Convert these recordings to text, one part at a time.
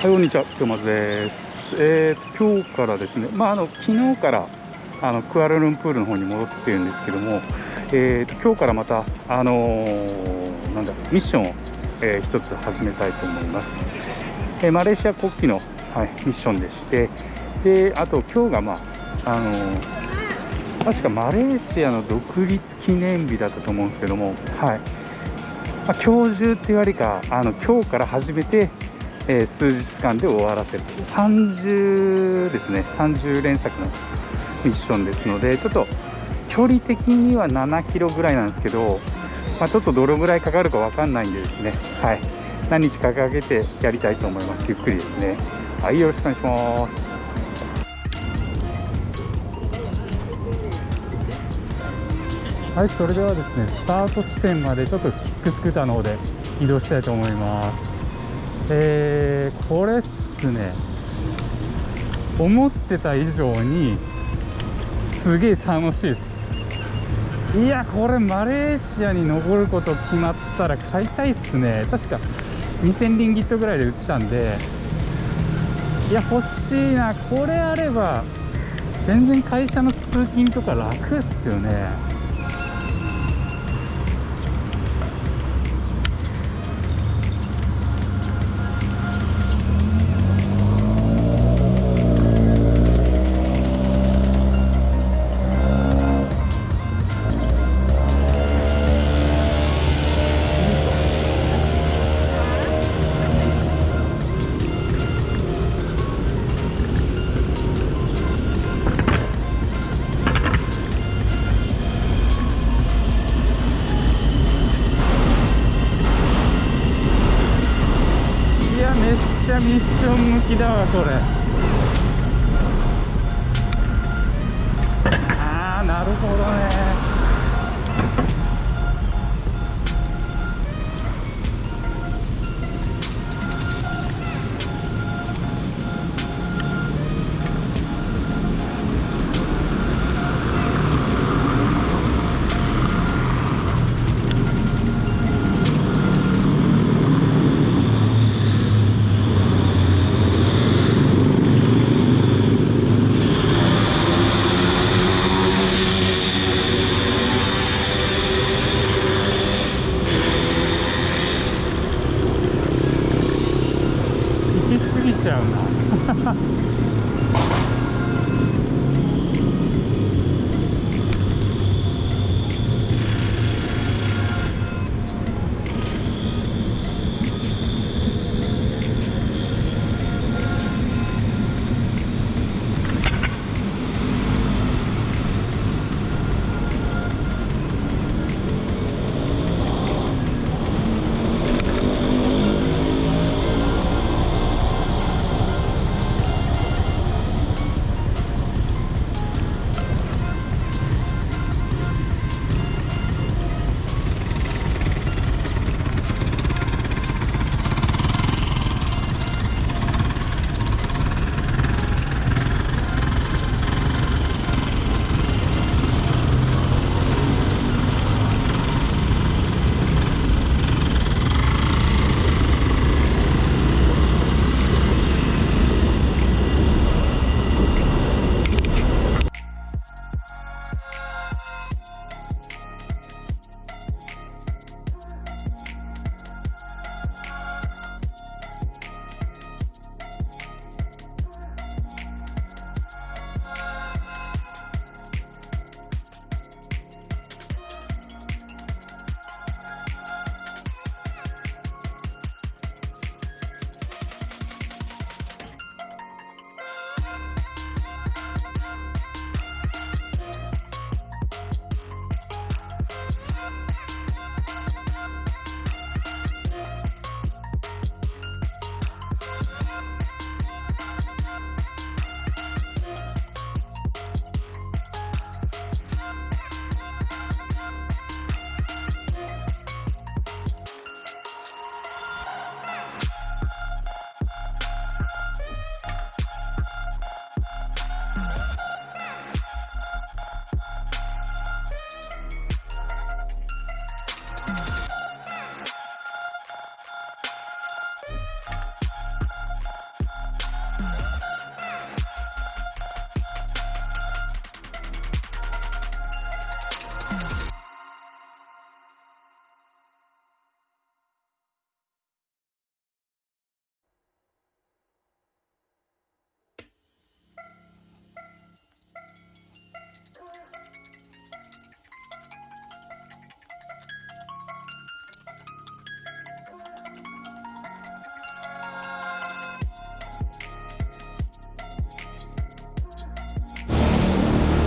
はい、こんにちは、今日です。えー、今日からですね、まあ、あの昨日からあのクアラルンプールの方に戻ってるんですけども、えーと、今日からまた、あのー、なんだミッションを、えー、一つ始めたいと思います。えー、マレーシア国旗の、はい、ミッションでして、であと今日が、まああのー、確かマレーシアの独立記念日だったと思うんですけども、はいまあ、今日中っていうよりかあの今日から始めてえー、数日間で終わらせる30ですね。30連作のミッションですのでちょっと距離的には7キロぐらいなんですけど、まあ、ちょっとどのぐらいかかるか分かんないんでですね。はい。何日かかけてやりたいと思います。ゆっくりですね。はいよろしくお願いします。はい、それではですね、スタート地点までちょっとキックスクーターの方で移動したいと思います。えー、これっすね。思ってた以上にすげえ楽しいです。いやこれマレーシアに登ること決まったら買いたいっすね。確か2000リンギットぐらいで売ってたんで。いや欲しいな。これあれば全然会社の通勤とか楽っすよね。だわこれ。ああなるほどね。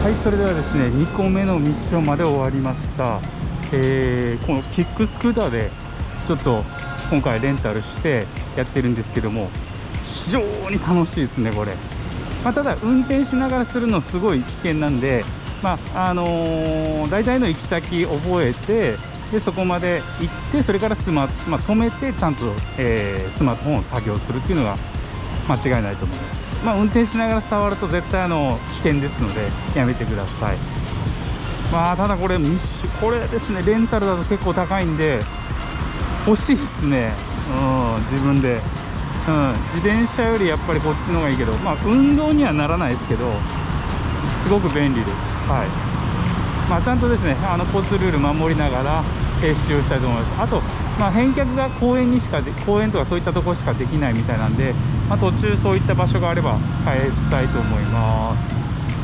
はいそれではですね2個目のミッションまで終わりました、えーこのキックスクーターでちょっと今回レンタルしてやってるんですけども非常に楽しいですねこれ、まあ、ただ運転しながらするのすごい危険なんでまああのー大体の行き先覚えてでそこまで行ってそれからスマ、まあ、止めてちゃんと、えースマートフォンを作業するっていうのが間違いないと思います、まあ、運転しながら触ると絶対あの危険ですのでやめてください。まあただこれこれですねレンタルだと結構高いんで欲しいですね。うん自分で。うん自転車よりやっぱりこっちの方がいいけどまあ運動にはならないですけどすごく便利です。はい。まあ、ちゃんとですねあの交通ルール守りながら、え使用したいと思います。あと、まあ、返却が公園にしかで公園とかそういったところしかできないみたいなんで、まあ、途中そういった場所があれば返したいと思います。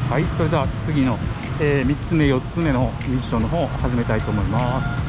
はいそれでは次の、え3つ目4つ目のミッションの方を始めたいと思います。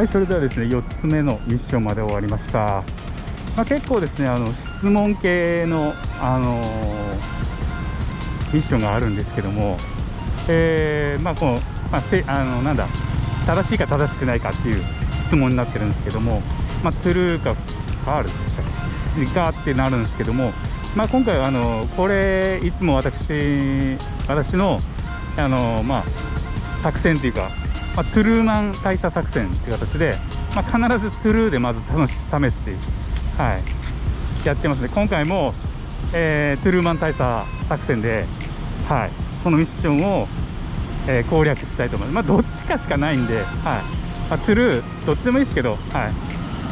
はい、それではですね、4つ目のミッションまで終わりました。まあ、結構ですね、あの質問系の、あのーミッションがあるんですけども、えーまあ、この、まあ、せあのなんだ、正しいか正しくないかっていう質問になってるんですけども、まあ、トゥルーかファールでしたっけかってなるんですけども、まあ、今回はあのこれいつも私私のあの、まあ、作戦というか、まあ、トゥルーマン大佐作戦という形で、まあ、必ずトゥルーでまず試すっていう、はい、やってますね。今回も、えートゥルーマン大佐作戦で、はい、そのミッションを、えー攻略したいと思います、まあ、どっちかしかないんで、はい。まあ、トゥルーどっちでもいいですけど、はい。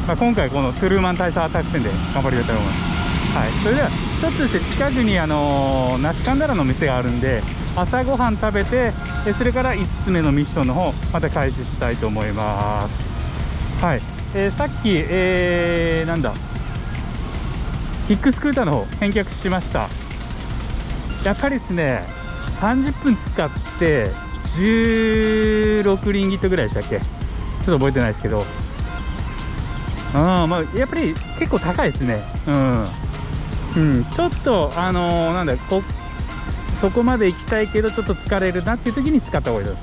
まあ、今回このトゥルーマン大佐作戦で頑張りたいと思います。はい、それではちょっとですね近くにあのー、梨神田の店があるんで朝ごはん食べてそれから5つ目のミッションの方また開始したいと思います。はい、えーさっき、えー、なんだ？キックスクーターの方返却しました。やっぱりですね30分使って16リンギットぐらいでしたっけ？ちょっと覚えてないですけど。うんまあ、やっぱり結構高いですね。うん。うん、ちょっと、あのーなんだこ、そこまで行きたいけど、ちょっと疲れるなっていう時に使った方がいいで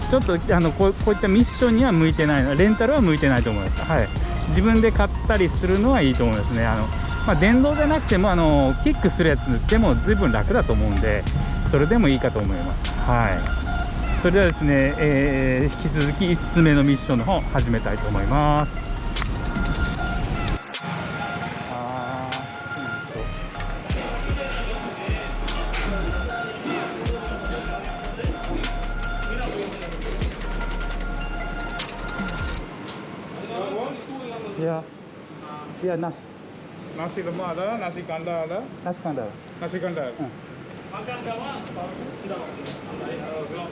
す。ちょっと、あのこうこういったミッションには向いてないの、レンタルは向いてないと思います。はい。自分で買ったりするのはいいと思いますね。あの、まあ、電動じゃなくても、あのキックするやつでも随分楽だと思うんで、それでもいいかと思います。はい。それではですね、えー引き続き5つ目のミッションの方始めたいと思います。ya nasi. Nasi lemak ada, nasi kandar ada. Nasi kandar. Nasi kandar. Hmm. Makan sama, eh, mana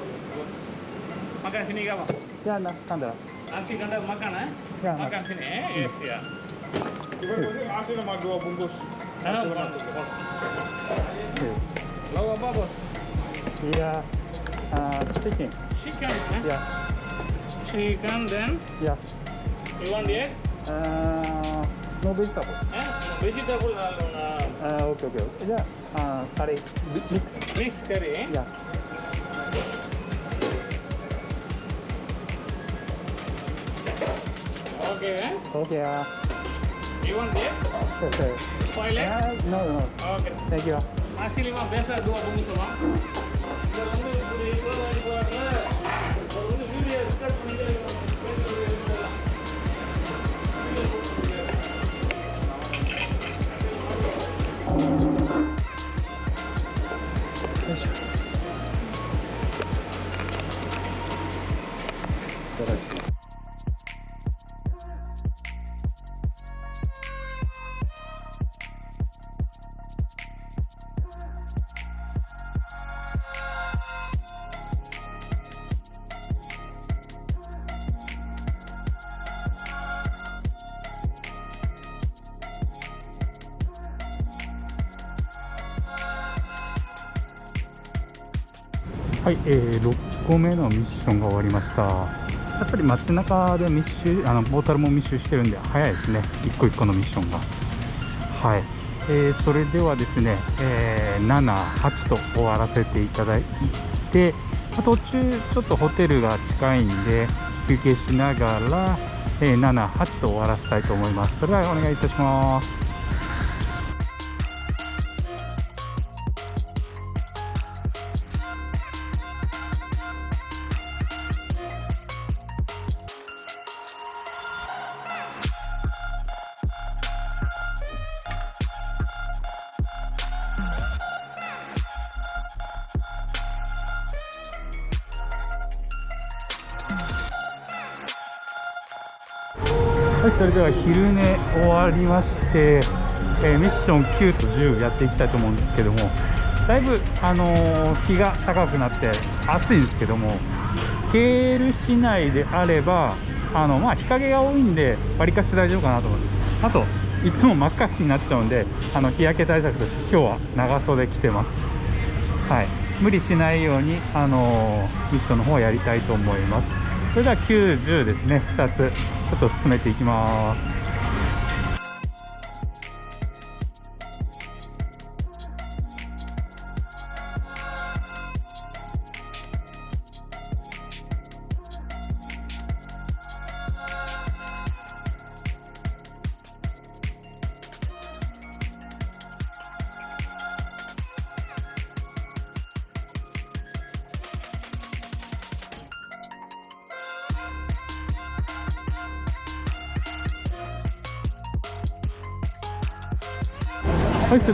Makan sini enggak, Ya, nasi kandar. Nasi kandar makan, eh? Ya, makan sini, eh? Hmm. Yes, ya. Hmm. Ibu-ibu, nasi lemak dua bungkus. Nasi lemak. Iya. Apa, Bos? Iya, eh, chicken. Chicken, eh? Ya. Chicken, then? Ya. You want the egg? Uh, No vegetable. Vegetable, uh, ah, okay okay yeah uh, curry. Mix. Mix curry yeah okay eh? okay uh, you want this sure Spoil it? uh, no no. Okay thank you. Actually பேச அதுவாக தூங்குமா இதில் வந்து இப்படி えー、6個目のミッションが終わりました。やっぱり街中で密集、あのポータルも密集してるんで、早いですね、一個一個のミッションが。はい、えーそれではですね、えー7、8と終わらせていただいて、途中、ちょっとホテルが近いんで、休憩しながら、えー7、8と終わらせたいと思います。それではお願いいたします。昼寝終わりまして、えーミッション9と10やっていきたいと思うんですけども、だいぶ、あのー日が高くなって暑いんですけども、ケール市内であれば、あのまあ、日陰が多いんで、わりかし大丈夫かなと思います。あと、いつも真っ赤になっちゃうんで、あの日焼け対策として今日は長袖着てます。はい、無理しないように、あのミッションの方をやりたいと思います。それでは90ですね、2つ、ちょっと進めていきます。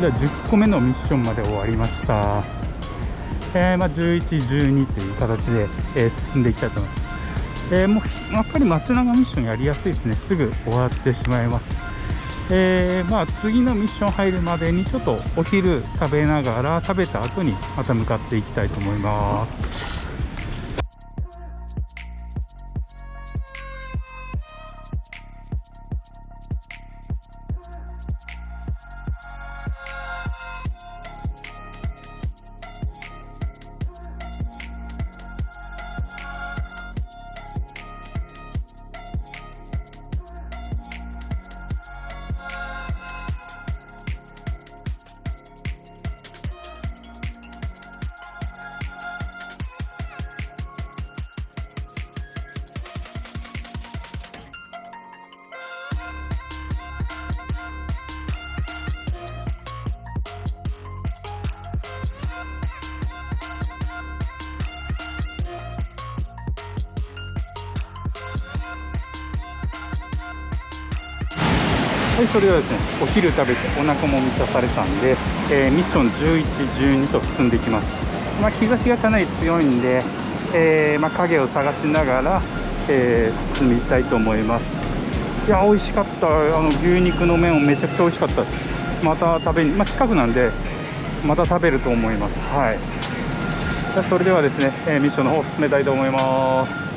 れでは10個目のミッションまで終わりました。えーまあ、11、12という形で、えー進んでいきたいと思います。えーもうやっぱり街中ミッションやりやすいですね。すぐ終わってしまいます。えーまあ、次のミッション入るまでにちょっとお昼食べながら食べた後にまた向かっていきたいと思います。それはですね、お昼食べてお腹も満たされたんで、えーミッション11、12と進んでいきます。まあ、日差しがかなり強いんで、えーまあ、影を探しながら、えー進みたいと思います。いや美味しかった。あの牛肉の麺もめちゃくちゃ美味しかったです。また食べにまあ近くなんでまた食べると思います。はい。じゃそれではですね、えーミッションの方進めたいと思います。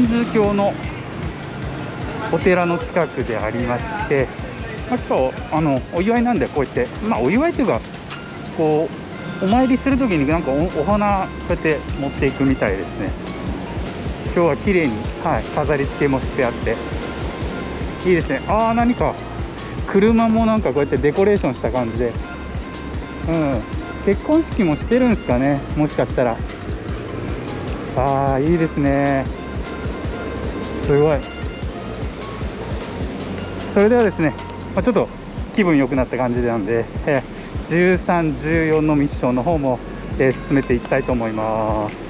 ンズー教のお寺の近くでありまして、まあ、今日あのお祝いなんで、こうやって、まあ、お祝いというか、こう、お参りするときになんかおお花、こうやって持っていくみたいですね。今日は綺麗に、はい、飾り付けもしてあって、いいですね。ああ、何か、車もなんかこうやってデコレーションした感じで。うん。結婚式もしてるんですかね。もしかしたら。ああ、いいですね。すごい。それではですね、まあ、ちょっと気分良くなった感じなんで、えー13、14のミッションの方も、えー進めていきたいと思います。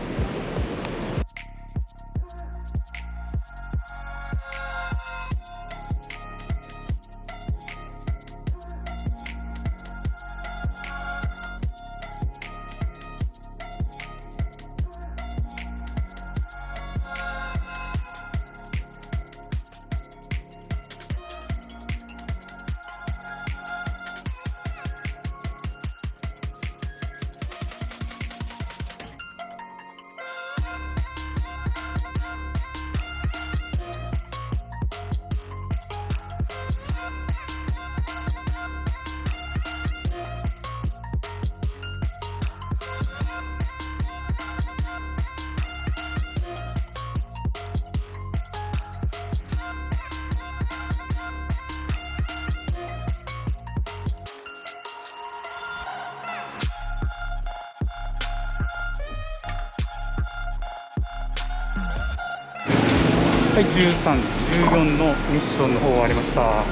い、13、14のミッションの方終わりました。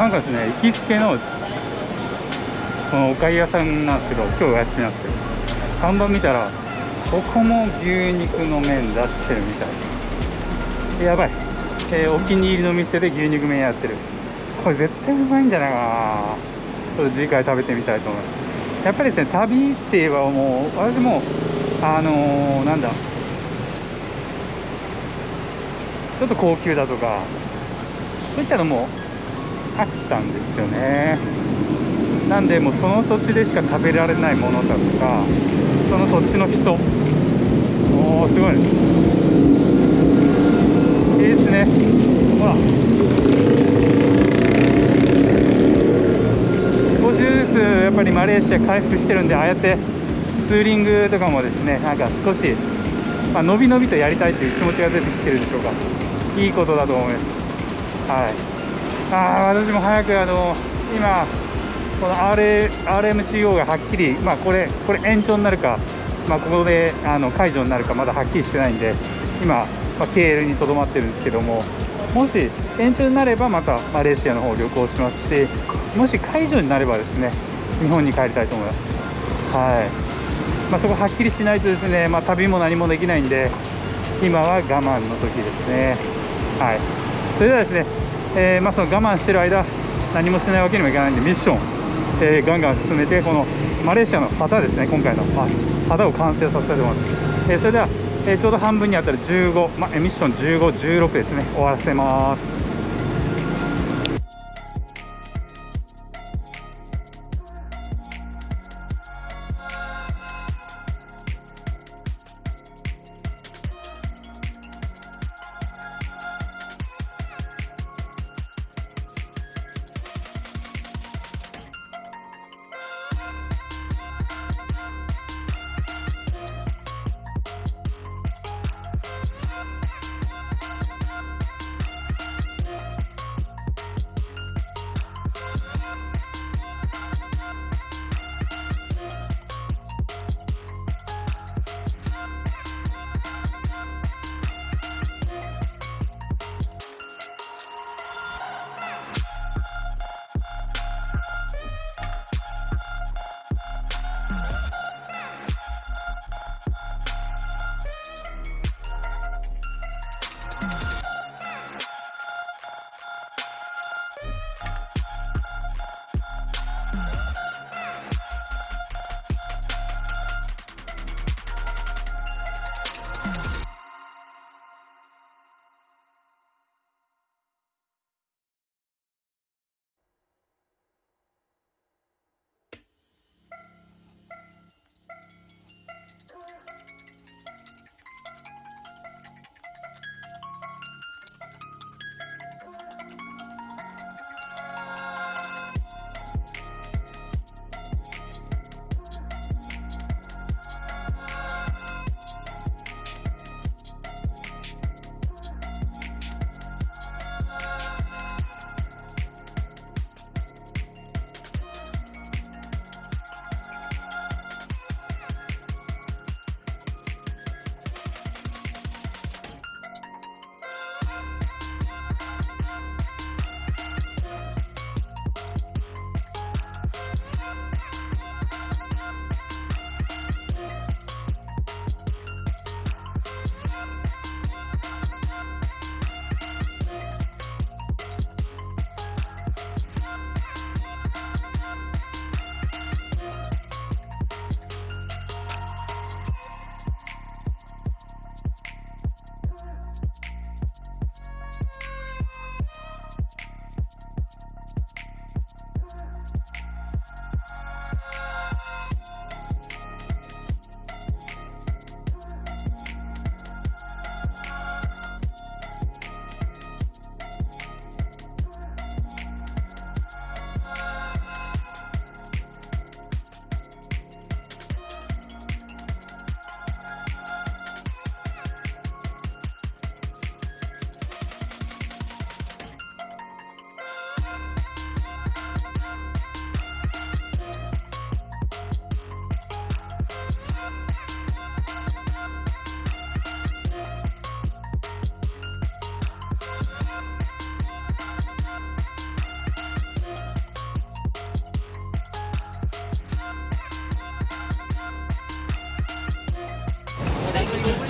なんかですね、行きつけの、このおかゆ屋さんなんですけど、今日お休みなんですけど、看板見たら、ここも牛肉の麺出してるみたい。やばい。えーお気に入りの店で牛肉麺やってる。これ絶対うまいんじゃないかなちょっと次回食べてみたいと思います。やっぱりですね、旅って言えばもう、私も、あのーなんだ、ちょっと高級だとか、そういったのも飽きたんですよね。なんで、もうその土地でしか食べられないものだとか、その土地の人、おー、すごい。いいですね。ほら。少しずつやっぱりマレーシア回復してるんで、ああやってツーリングとかもですね、なんか少し、まあ、のびのびとやりたいという気持ちが出てきてるでしょうか。いいことだと思います。はい。ああ、私も早くあの、今、この RMCO がはっきり、まあこれ、これ延長になるか、まあここであの解除になるかまだはっきりしてないんで、今、まあ、KL にとどまってるんですけども、もし延長になればまたマレーシアの方を旅行しますし、もし解除になればですね、日本に帰りたいと思います。はい。まあそこはっきりしないとですね、まあ旅も何もできないんで、今は我慢の時ですね。はい。それではですね、えーまあその我慢してる間、何もしないわけにもいかないんで、ミッション、えーガンガン進めて、このマレーシアの旗ですね、今回の、あ旗を完成させたいと思います。えーそれでは、えーちょうど半分にあたる15、まあ、えミッション15、16ですね、終わらせます。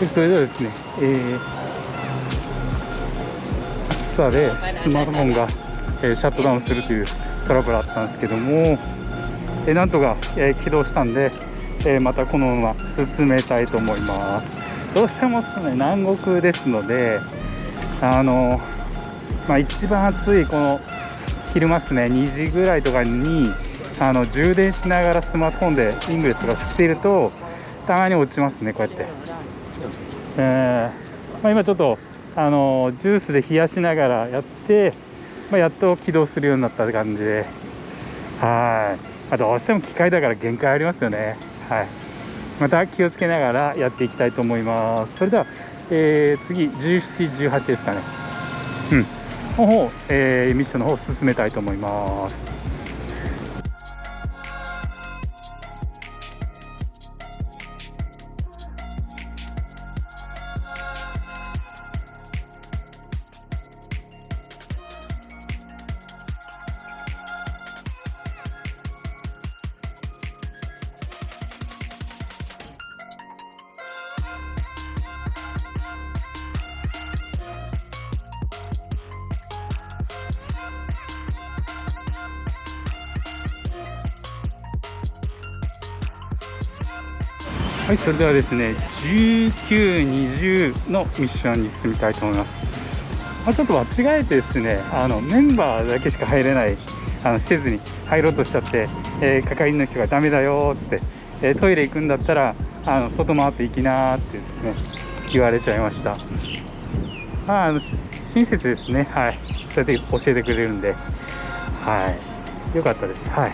それではですね、えー、暑さでスマートフォンが、えーシャットダウンするというトラブルあったんですけども、えーなんとか、えー起動したんで、えーまたこのまま進めたいと思います。どうしてもですね、南国ですので、あのまあ、一番暑いこの昼間ですね、2時ぐらいとかにあの充電しながらスマートフォンでイングレスとかしていると、たまに落ちますね、こうやって。えーまあ、今ちょっとあのジュースで冷やしながらやって、まあ、やっと起動するようになった感じで、はい、あどうしても機械だから限界ありますよね。はい、また気をつけながらやっていきたいと思います。それでは、えー次、17、18ですかね。うん。の方、えーミッションの方を進めたいと思います。はい、それではですね、19、20のミッションに進みたいと思います。まあ、ちょっと間違えてですね、あのメンバーだけしか入れない、あのせずに入ろうとしちゃって、えー係員の人がダメだよって、えートイレ行くんだったら、あの外回って行きなーってですね、言われちゃいました。まあ、あの親切ですね、はい。そうやって教えてくれるんで、はい。よかったです。はい。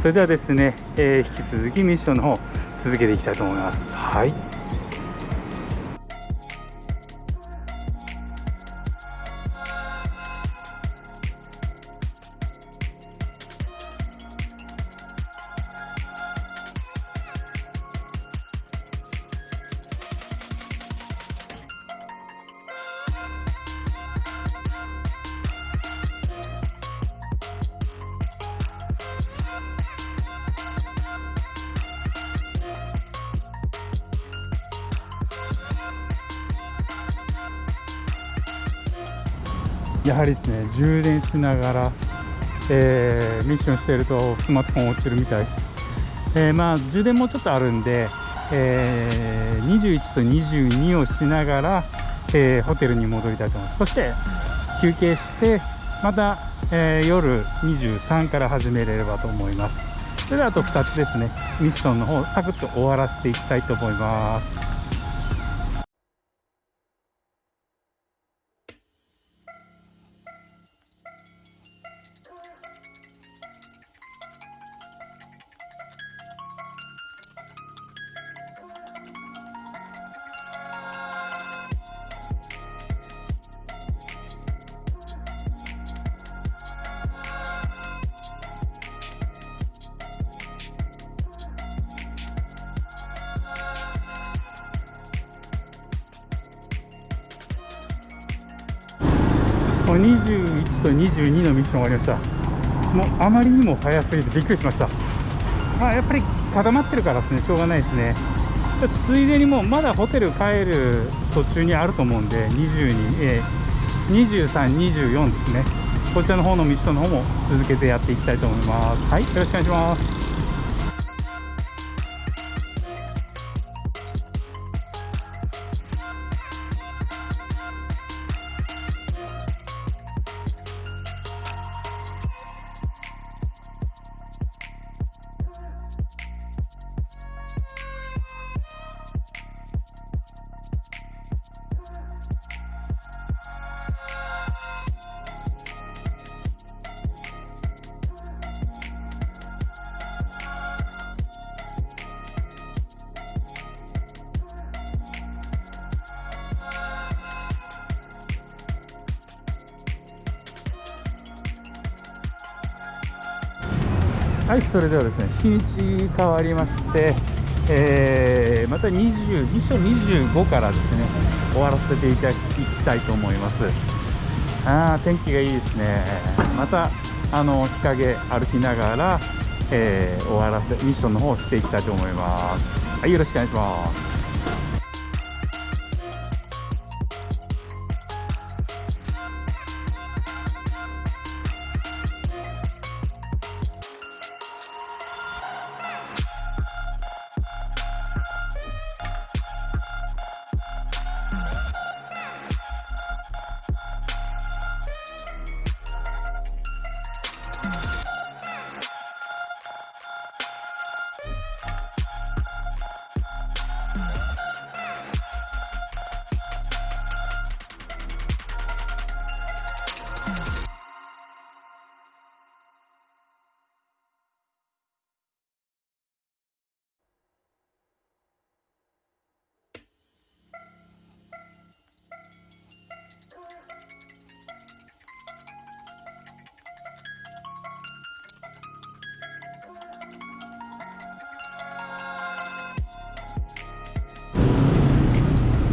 それではですね、えー引き続きミッションの方、続けていきたいと思います。はい。やはりですね、充電しながら、えーミッションしているとスマートフォン落ちるみたいです。えーまあ、充電もちょっとあるんで、えー21と22をしながら、えーホテルに戻りたいと思います。そして、休憩して、また、え夜23から始めれればと思います。それではあと2つですね、ミッションの方、サクッと終わらせていきたいと思います。もう21と22のミッション終わりました。もうあまりにも早すぎてびっくりしました。まあやっぱり固まってるからですね、しょうがないですね。ちょっとついでにもうまだホテル帰る途中にあると思うんで、22、えー、23、24ですね。こちらの方のミッションの方も続けてやっていきたいと思います。はい、よろしくお願いします。はい、それではですね、日にち変わりまして、えーまた22章25からですね、終わらせていただきたいと思います。あー天気がいいですね。また、あの、日陰歩きながら、えー終わらせ、ミッションの方をしていきたいと思います。はい、よろしくお願いします。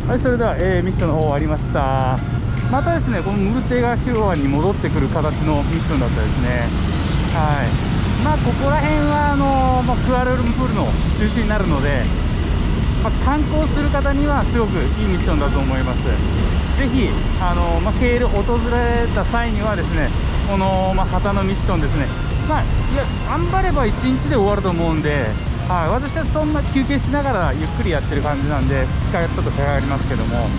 はい、それでは、えーミッションの方終わりました。またですね、このムルテガ広場に戻ってくる形のミッションだったですね。はい。まあ、ここら辺は、あのまあ、クアラルンプールの中心になるので、まあ、観光する方にはすごくいいミッションだと思います。ぜひ、あのまあ、ケール訪れた際にはですね、この、まあ、旗のミッションですね、まあ、いや、頑張れば1日で終わると思うんで、はい、私はそんな休憩しながらゆっくりやってる感じなんで、機会がちょっと差がありますけども、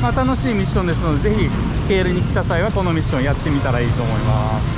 まあ、楽しいミッションですので、ぜひ、ケールに来た際はこのミッションやってみたらいいと思います。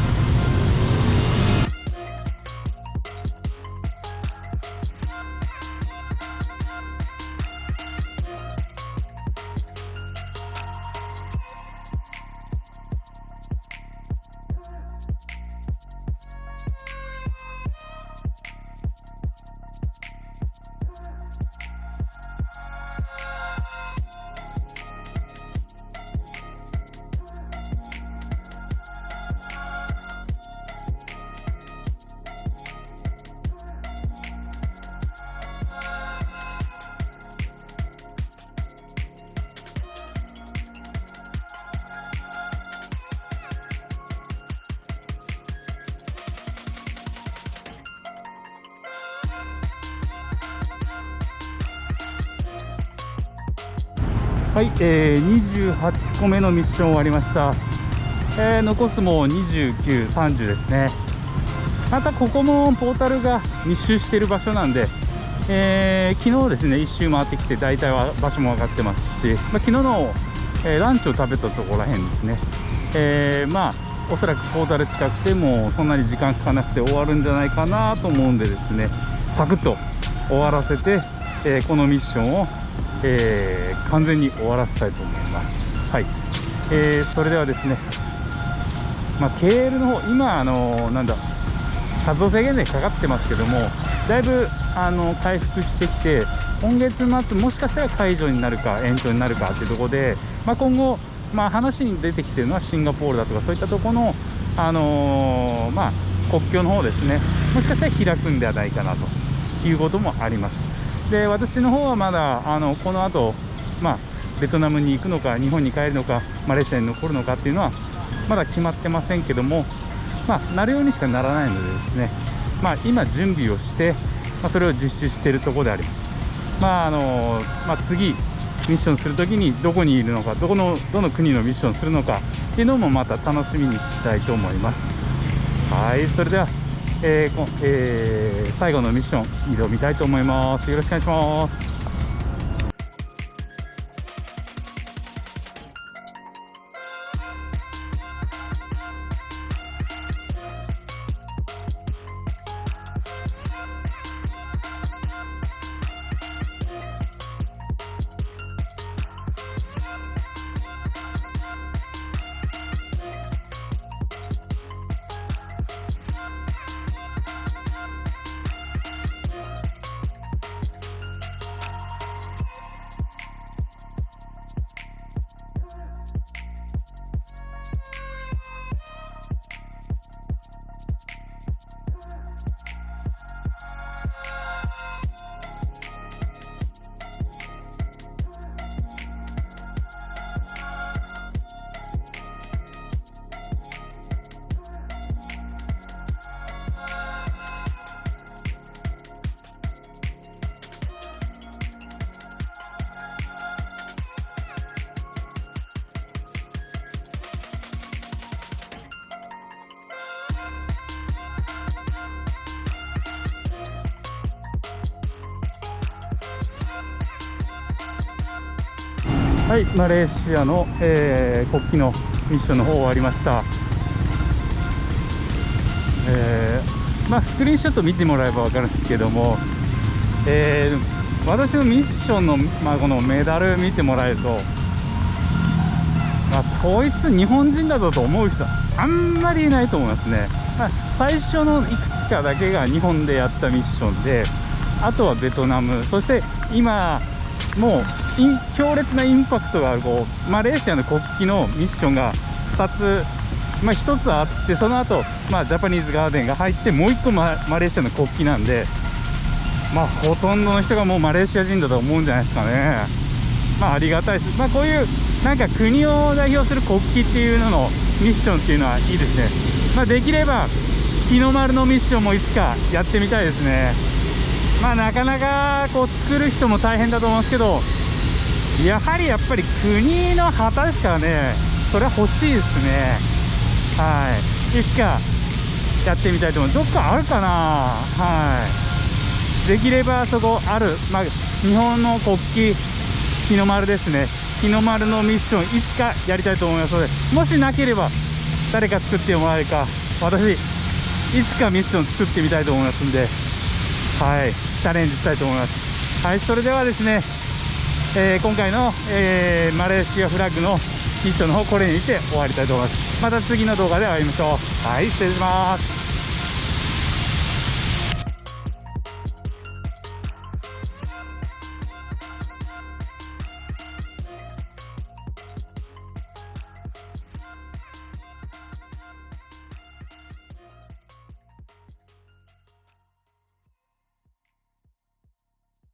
はい、えー、28個目のミッション終わりました。えー残すも29、30ですね。またここもポータルが密集している場所なんで、えー昨日ですね、一周回ってきて、大体は場所も分かってますし、まあ、昨日の、えーランチを食べたところらへんですね。えーまあ、おそらくポータル近くても、そんなに時間かかなくて終わるんじゃないかなと思うんでですね、サクッと終わらせて、えーこのミッションを、えー完全に終わらせたいと思います。はい。えーそれではですね、まあ、KL の方、今、あのなんだ、活動制限でかかってますけども、だいぶあの回復してきて、今月末、もしかしたら解除になるか、延長になるかっていうところで、まあ、今後、まあ、話に出てきてるのはシンガポールだとか、そういったところの、あのーまあ、国境の方ですね、もしかしたら開くんではないかなということもあります。で、私の方はまだ、あのこの後、まあ、ベトナムに行くのか、日本に帰るのか、マレーシアに残るのかっていうのは、まだ決まってませんけども、まあ、なるようにしかならないのでですね、まあ、今準備をして、まあ、それを実施しているところであります。まああのまあ、次、ミッションするときにどこにいるのか、どこのどの国のミッションするのかっていうのもまた楽しみにしたいと思います。はい、それでは、えーえー最後のミッション挑みたいと思います。よろしくお願いします。はい、マレーシアの、えー国旗のミッションの方終わりました。えーまあ、スクリーンショット見てもらえば分かるんですけども、えー私のミッションの、まあ、このメダル見てもらえると、まあ、こいつ日本人だぞと思う人はあんまりいないと思いますね、まあ、最初のいくつかだけが日本でやったミッションであとはベトナムそして今もう強烈なインパクトがこうマレーシアの国旗のミッションが2つ、まあ、1つあってその後、まあジャパニーズガーデンが入ってもう1個マレーシアの国旗なんでまあほとんどの人がもうマレーシア人だと思うんじゃないですかね。まあ、ありがたいです、まあ、こういうなんか国を代表する国旗っていうののミッションっていうのはいいですね、まあ、できれば日の丸のミッションもいつかやってみたいですね。まあなかなかこう作る人も大変だと思うんですけどやはりやっぱり国の旗ですからね。それは欲しいですね。はい。いつかやってみたいと思う。どっかあるかな。はい。できればそこある、まあ、日本の国旗日の丸ですね。日の丸のミッションいつかやりたいと思いますのでもしなければ誰か作ってもらえるか。私いつかミッション作ってみたいと思いますんではい。チャレンジしたいと思います。はい。それではですね、えー今回の、えーマレーシアフラッグのミッションの方これにて終わりたいと思います。また次の動画で会いましょう。はい失礼します。